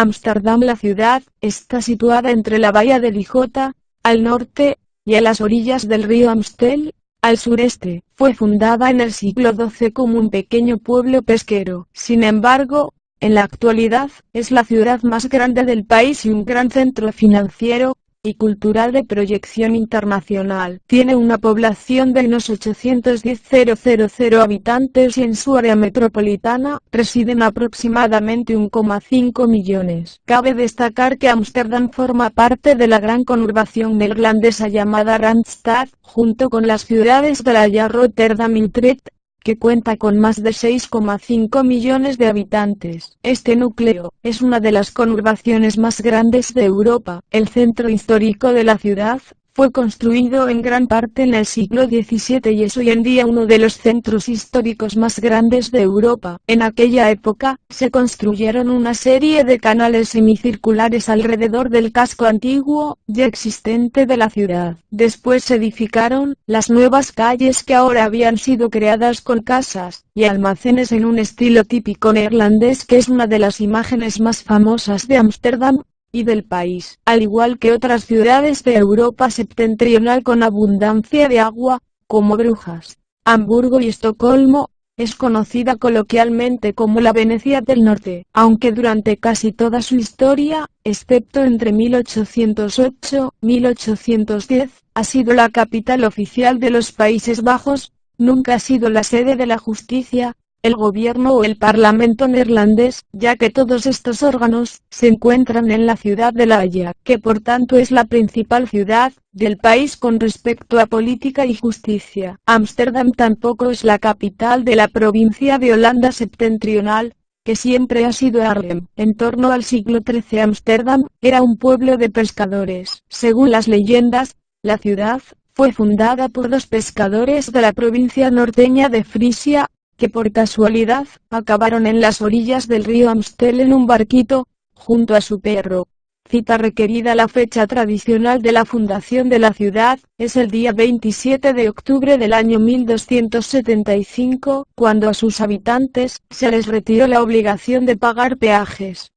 Ámsterdam La ciudad, está situada entre la bahía de Dijota, al norte, y a las orillas del río Amstel, al sureste. Fue fundada en el siglo XII como un pequeño pueblo pesquero. Sin embargo, en la actualidad, es la ciudad más grande del país y un gran centro financiero, y cultural de proyección internacional. Tiene una población de unos 810.000 habitantes y en su área metropolitana residen aproximadamente 1,5 millones. Cabe destacar que Ámsterdam forma parte de la gran conurbación neerlandesa llamada Randstad, junto con las ciudades de La Haya, Rotterdam y Utrecht, que cuenta con más de 6,5 millones de habitantes. Este núcleo, es una de las conurbaciones más grandes de Europa. El centro histórico de la ciudad, fue construido en gran parte en el siglo XVII y es hoy en día uno de los centros históricos más grandes de Europa. En aquella época, se construyeron una serie de canales semicirculares alrededor del casco antiguo, ya existente de la ciudad. Después se edificaron, las nuevas calles que ahora habían sido creadas con casas, y almacenes en un estilo típico neerlandés que es una de las imágenes más famosas de Ámsterdam, del país, al igual que otras ciudades de Europa septentrional con abundancia de agua, como Brujas, Hamburgo y Estocolmo, es conocida coloquialmente como la Venecia del Norte, aunque durante casi toda su historia, excepto entre 1808 1810, ha sido la capital oficial de los Países Bajos, nunca ha sido la sede de la justicia, el gobierno o el parlamento neerlandés, ya que todos estos órganos se encuentran en la ciudad de La Haya, que por tanto es la principal ciudad del país con respecto a política y justicia. Ámsterdam tampoco es la capital de la provincia de Holanda septentrional, que siempre ha sido Arnhem. En torno al siglo XIII Ámsterdam era un pueblo de pescadores. Según las leyendas, la ciudad fue fundada por dos pescadores de la provincia norteña de Frisia, que por casualidad, acabaron en las orillas del río Amstel en un barquito, junto a su perro. Cita requerida La fecha tradicional de la fundación de la ciudad, es el día 27 de octubre del año 1275, cuando a sus habitantes, se les retiró la obligación de pagar peajes,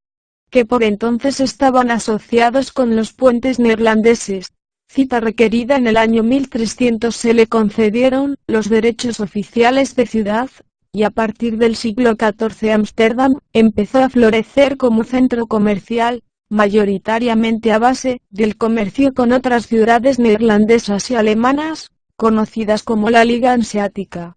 que por entonces estaban asociados con los puentes neerlandeses, cita requerida en el año 1300 se le concedieron los derechos oficiales de ciudad, y a partir del siglo XIV Ámsterdam empezó a florecer como centro comercial, mayoritariamente a base del comercio con otras ciudades neerlandesas y alemanas, conocidas como la Liga Hanseática.